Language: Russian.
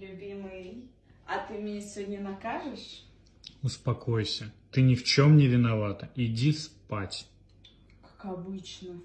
Любимый, а ты меня сегодня накажешь? Успокойся. Ты ни в чем не виновата. Иди спать. Как обычно.